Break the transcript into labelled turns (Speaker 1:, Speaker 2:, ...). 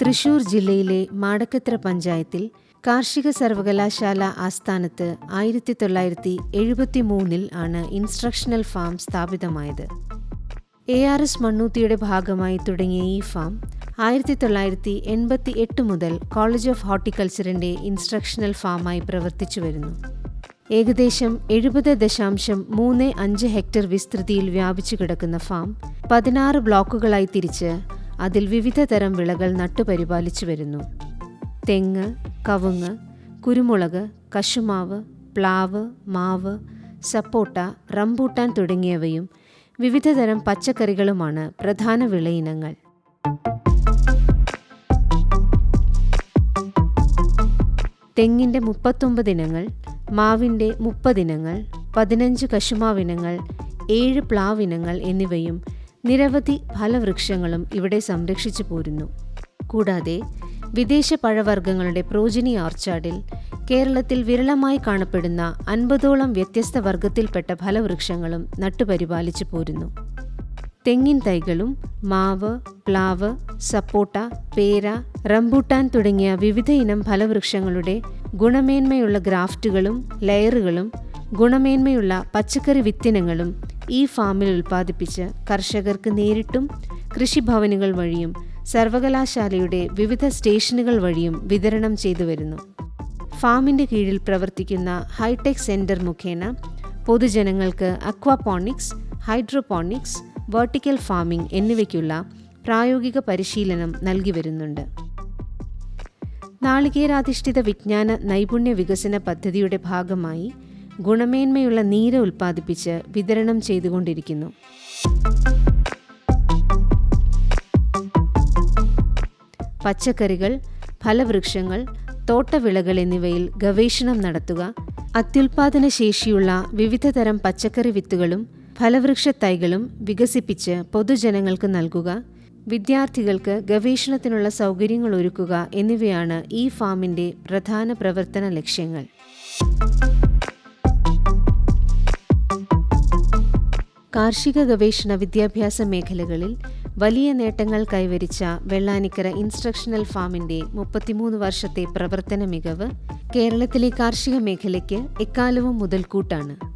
Speaker 1: തൃശൂർ ജില്ലയിലെ മാടക്കത്ര പഞ്ചായത്തിൽ കാർഷിക സർവകലാശാല ആസ്ഥാനത്ത് ആയിരത്തി തൊള്ളായിരത്തി എഴുപത്തി മൂന്നിൽ ആണ് ഇൻസ്ട്രക്ഷണൽ ഫാം സ്ഥാപിതമായത്. എ ആർ എസ് മണ്ണൂത്തിയുടെ ഭാഗമായി തുടങ്ങിയ ഈ ഫാം ആയിരത്തി തൊള്ളായിരത്തി എൺപത്തി എട്ട് മുതൽ കോളേജ് ഓഫ് ഹോർട്ടിക്കൾച്ചറിന്റെ ഇൻസ്ട്രക്ഷണൽ ഫാമായി പ്രവർത്തിച്ചു വരുന്നു. ഏകദേശം എഴുപത് ദശാംശം മൂന്ന് അഞ്ച് ഹെക്ടർ വിസ്തൃതിയിൽ വ്യാപിച്ചു കിടക്കുന്ന ഫാം പതിനാറ് ബ്ലോക്കുകളായി തിരിച്ച് അതിൽ വിവിധ തരം വിളകൾ നട്ടുപരിപാലിച്ചു വരുന്നു. തെങ്ങ് കവുങ്ങ് കുരുമുളക് കശുമാവ് പ്ലാവ് മാവ് സപ്പോട്ട റംബൂട്ടാൻ തുടങ്ങിയവയും വിവിധതരം പച്ചക്കറികളുമാണ് പ്രധാന വിളയിനങ്ങൾ. തെങ്ങിന്റെ മുപ്പത്തൊമ്പത് ഇനങ്ങൾ മാവിന്റെ മുപ്പതിനങ്ങൾ പതിനഞ്ച് കശുമാവിനങ്ങൾ ഏഴ് പ്ലാവിനങ്ങൾ എന്നിവയും നിരവധി ഫലവൃക്ഷങ്ങളും ഇവിടെ സംരക്ഷിച്ചു പോരുന്നു. കൂടാതെ വിദേശ പഴവർഗങ്ങളുടെ പ്രോജിനി ഓർച്ചാർഡിൽ കേരളത്തിൽ വിരളമായി കാണപ്പെടുന്ന അൻപതോളം വ്യത്യസ്ത വർഗത്തിൽപ്പെട്ട ഫലവൃക്ഷങ്ങളും നട്ടുപരിപാലിച്ചു പോരുന്നു. തെങ്ങിൻ തൈകളും മാവ് പ്ലാവ് സപ്പോട്ട പേര റംബൂട്ടാൻ തുടങ്ങിയ വിവിധ ഇനം ഫലവൃക്ഷങ്ങളുടെ ഗുണമേന്മയുള്ള ഗ്രാഫ്റ്റുകളും ലെയറുകളും ഗുണമേന്മയുള്ള പച്ചക്കറി വിത്തിനങ്ങളും ഈ ഫാമിൽ ഉൽപ്പാദിപ്പിച്ച് കർഷകർക്ക് നേരിട്ടും കൃഷിഭവനുകൾ വഴിയും സർവകലാശാലയുടെ വിവിധ സ്റ്റേഷനുകൾ വഴിയും വിതരണം ചെയ്തു വരുന്നു. ഫാമിന്റെ കീഴിൽ പ്രവർത്തിക്കുന്ന ഹൈടെക് സെന്റർ മുഖേന പൊതുജനങ്ങൾക്ക് അക്വാപോണിക്സ് ഹൈഡ്രോപോണിക്സ് വെർട്ടിക്കൽ ഫാമിംഗ് എന്നിവയ്ക്കുള്ള പ്രായോഗിക പരിശീലനം നൽകി വരുന്നുണ്ട്. നാളികേരാധിഷ്ഠിത വിജ്ഞാന നൈപുണ്യ വികസന പദ്ധതിയുടെ ഭാഗമായി ഗുണമേന്മയുള്ള നീര ഉൽപ്പാദിപ്പിച്ച് വിതരണം ചെയ്തുകൊണ്ടിരിക്കുന്നു. പച്ചക്കറികൾ ഫലവൃക്ഷങ്ങൾ തോട്ടവിളകൾ എന്നിവയിൽ ഗവേഷണം നടത്തുക അത്യുൽപാദന ശേഷിയുള്ള വിവിധതരം പച്ചക്കറി വിത്തുകളും ഫലവൃക്ഷ തൈകളും വികസിപ്പിച്ച് പൊതുജനങ്ങൾക്ക് നൽകുക വിദ്യാർത്ഥികൾക്ക് ഗവേഷണത്തിനുള്ള സൗകര്യങ്ങൾ ഒരുക്കുക എന്നിവയാണ് ഈ ഫാമിന്റെ പ്രധാന പ്രവർത്തന ലക്ഷ്യങ്ങൾ. കാർഷിക ഗവേഷണ വിദ്യാഭ്യാസ മേഖലകളിൽ വലിയ നേട്ടങ്ങൾ കൈവരിച്ച വെള്ളാനിക്കര ഇൻസ്ട്രക്ഷണൽ ഫാമിന്റെ മുപ്പത്തിമൂന്ന് വർഷത്തെ പ്രവർത്തന മികവ് കേരളത്തിലെ കാർഷിക മേഖലയ്ക്ക് എക്കാലവും മുതൽക്കൂട്ടാണ്.